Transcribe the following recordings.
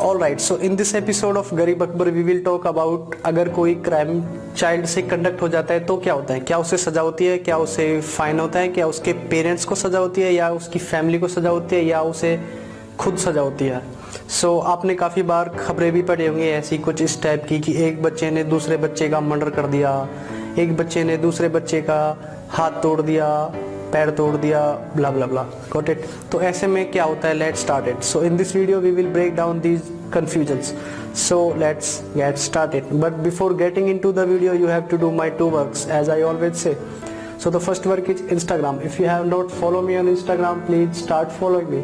Right so in this episode of Garib Akbar we will talk about अगर कोई crime child से conduct हो जाता है तो क्या होता है? क्या उसे सजा होती है? क्या उसे फाइन होता है? क्या उसके पेरेंट्स को सजा होती है? या उसकी फैमिली को सजा होती है? या उसे खुद सजा होती है? सो so, आपने काफ़ी बार खबरें भी पढ़ी होंगी ऐसी कुछ इस टाइप की कि एक बच्चे ने दूसरे बच्चे का मर्डर कर दिया एक बच्चे ने दूसरे बच्चे का हाथ तोड़ दिया पैर तोड़ दिया blah blah blah got it तो ऐसे में क्या होता है? Let start it so in this video we will break down these confusions so let's get start it but before getting into the video you have to do my two work as I always say so the first work is Instagram if you have not follow me on Instagram please start following me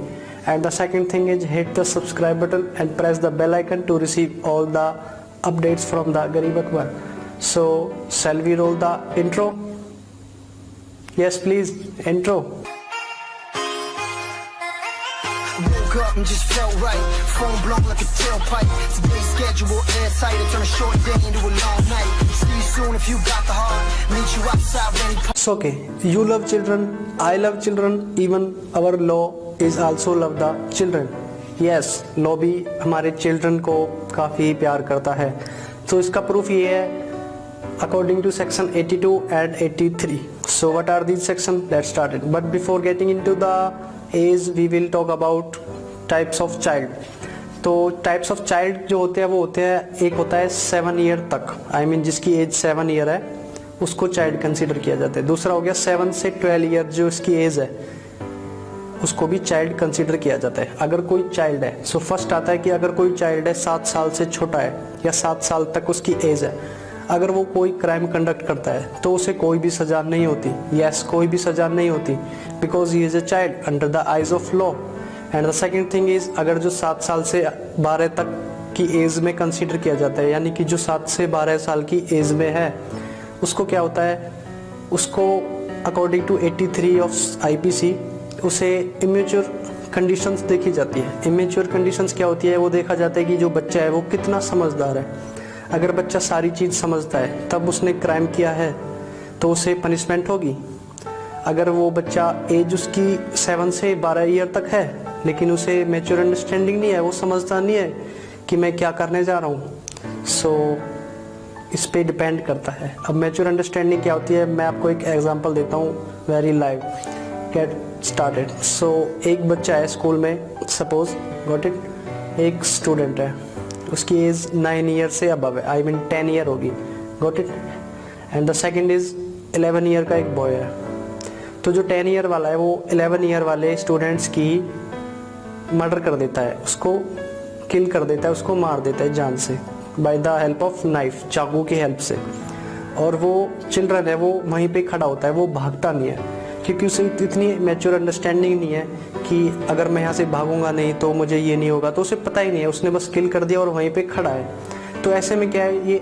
and the second thing is hit the subscribe button and press the bell icon to receive all the updates from the Garib Akbar so shall we roll the intro Yes, please. Intro. Woke up and just felt right. Phone blown like a tailpipe. Today's schedule airtight. I turn a short day into a long night. See you soon if you got the heart. Meet you outside when he It's okay. You love children. I love children. Even our law is also love the children. Yes, law भी हमारे children को काफ़ी प्यार करता है तो इसका proof ये है according to section 82 and 83 so what are these sections let's start it but before getting into the age we will talk about types of child. तो टाइप्स ऑफ़ चाइल्ड जो होते हैं वो होते हैं एक होता है सेवन ईयर तक. आई I मीन mean, जिसकी एज सेवन ईयर है उसको चाइल्ड कंसीडर किया जाता है. दूसरा हो गया सेवन से ट्वेल्व ईयर जो इसकी एज है उसको भी चाइल्ड कंसीडर किया जाता है. अगर कोई चाइल्ड है सो so फ़र्स्ट आता है कि अगर कोई चाइल्ड है सात साल से छोटा है या सात साल तक उसकी एज है अगर वो कोई क्राइम कंडक्ट करता है तो उसे कोई भी सजा नहीं होती। यस कोई भी सजा नहीं होती। Because he is a child under the eyes of law and the second thing is अगर जो सात साल से बारह तक की एज में कंसिडर किया जाता है, यानी कि जो सात से बारह साल की एज में है, उसको क्या होता है? उसको अकॉर्डिंग टू 83 ऑफ़ आईपीसी उसे इमेच्योर कंडीशंस देखी जाती है। इमेच्योर कंडीशंस क्या होती है? वो देखा जाता है कि जो बच्चा है, वो कितना समझदार है। अगर बच्चा सारी चीज़ समझता है तब उसने क्राइम किया है तो उसे पनिशमेंट होगी। अगर वो बच्चा एज उसकी सेवन से बारह ईयर तक है लेकिन उसे मेच्योर अंडरस्टैंडिंग नहीं है वो समझता नहीं है कि मैं क्या करने जा रहा हूँ। सो so, इस पर डिपेंड करता है। अब मेच्योर अंडरस्टैंडिंग क्या होती है मैं आपको एक एग्जांपल देता हूँ very live get started so एक बच्चा है स्कूल में सपोज़ गॉट इट एक स्टूडेंट है। उसकी एज नाइन ईयर से अब है। आई मीन टेन ईयर होगी। Got it and the second is eleven year का एक बॉय है। तो जो टेन ईयर वाला है, वो एलेवन ईयर वाले स्टूडेंट्स की मर्डर कर देता है। उसको किल कर देता है, उसको मार देता है जान से। By the help of knife चाकू की हेल्प से। और वो चिल्ड्रन है, वो वहीं पे खड़ा होता है, वो भागता नहीं है। क्योंकि उसे इतनी मेच्योर अंडरस्टैंडिंग नहीं है कि अगर मैं यहाँ से भागूँगा नहीं तो मुझे ये नहीं होगा तो उसे पता ही नहीं है। उसने बस किल कर दिया और वहीं पर खड़ा है। तो ऐसे में क्या है, ये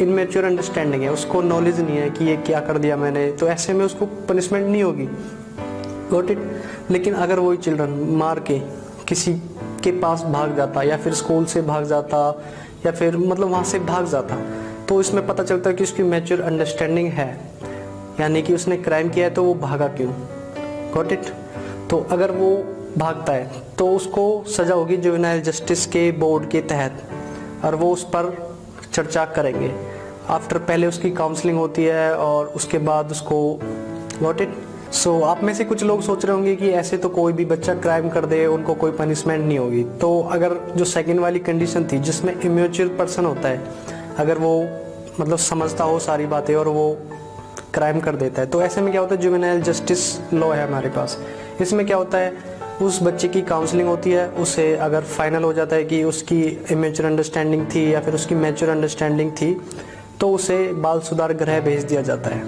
इनमेच्योर अंडरस्टैंडिंग है। उसको नॉलेज नहीं है कि ये क्या कर दिया मैंने। तो ऐसे में उसको पनिशमेंट नहीं होगी। गॉट इट लेकिन अगर वही चिल्ड्रन मार के किसी के पास भाग जाता या फिर स्कूल से भाग जाता या फिर मतलब वहाँ से भाग जाता तो इसमें पता चलता है कि उसकी मैच्योर अंडरस्टैंडिंग है। यानी कि उसने क्राइम किया है तो वो भागा क्यों? गॉट इट तो अगर वो भागता है तो उसको सज़ा होगी जुवेनाइल जस्टिस के बोर्ड के तहत, और वो उस पर चर्चा करेंगे। आफ्टर पहले उसकी काउंसलिंग होती है, और उसके बाद उसको वॉट इट सो आप में से कुछ लोग सोच रहे होंगे कि ऐसे तो कोई भी बच्चा क्राइम कर दे, उनको कोई पनिशमेंट नहीं होगी। तो अगर जो सेकेंड वाली कंडीशन थी, जिसमें इम्यूचर पर्सन होता है, अगर वो मतलब समझता हो सारी बातें, और वो क्राइम कर देता है। तो ऐसे में क्या होता है जुवेनाइल जस्टिस लॉ है हमारे पास। इसमें क्या होता है उस बच्चे की काउंसलिंग होती है उसे अगर फाइनल हो जाता है कि उसकी इमेचर अंडरस्टैंडिंग थी या फिर उसकी मेचर अंडरस्टैंडिंग थी तो उसे बाल सुधार गृह भेज दिया जाता है।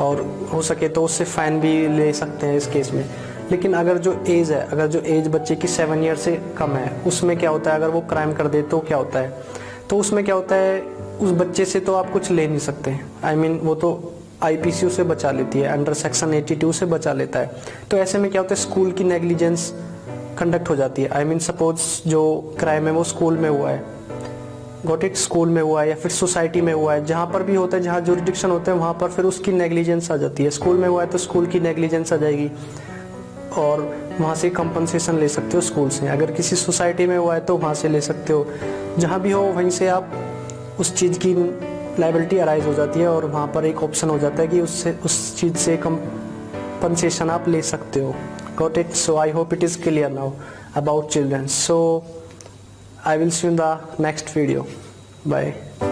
और हो सके तो उससे फ़ाइन भी ले सकते हैं इस केस में। लेकिन अगर जो एज है अगर जो एज बच्चे की सेवन ईयर से कम है उसमें क्या होता है अगर वो क्राइम कर दे तो क्या होता है? तो उसमें क्या होता है उस बच्चे से तो आप कुछ ले नहीं सकते। आई I मीन mean, वो तो आईपीसी से बचा लेती है अंडर सेक्शन 82 से बचा लेता है। तो ऐसे में क्या होता है स्कूल की नेग्लिजेंस कंडक्ट हो जाती है। आई मीन सपोज़ जो क्राइम है, वो स्कूल में हुआ है। गोट इट स्कूल में हुआ है या फिर सोसाइटी में हुआ है। जहाँ पर भी होता है, जहाँ जुरिडिक्शन होते हैं, वहाँ पर फिर उसकी नेग्लिजेंस आ जाती है। स्कूल में हुआ है तो स्कूल की नेग्लिजेंस आ जाएगी और वहाँ से कंपनसेशन ले सकते हो स्कूल से अगर किसी सोसाइटी में हुआ है तो वहाँ से ले सकते हो। जहाँ भी हो, वहीं से आप उस चीज़ की लाइबिलिटी अराइज हो जाती है और वहाँ पर एक ऑप्शन हो जाता है कि उससे, उस चीज़ से कंपनसेशन आप ले सकते हो got it so I hope it is clear now about children so I will see in the next video. Bye.